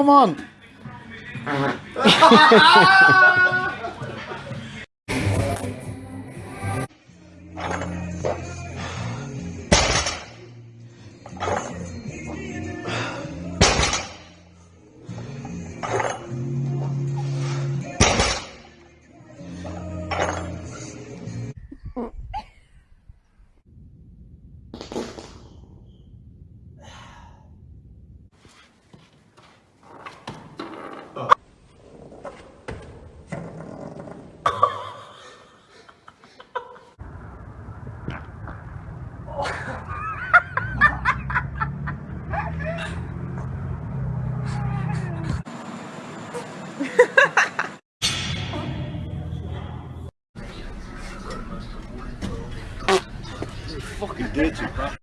Come on. Ah! fucking you bro.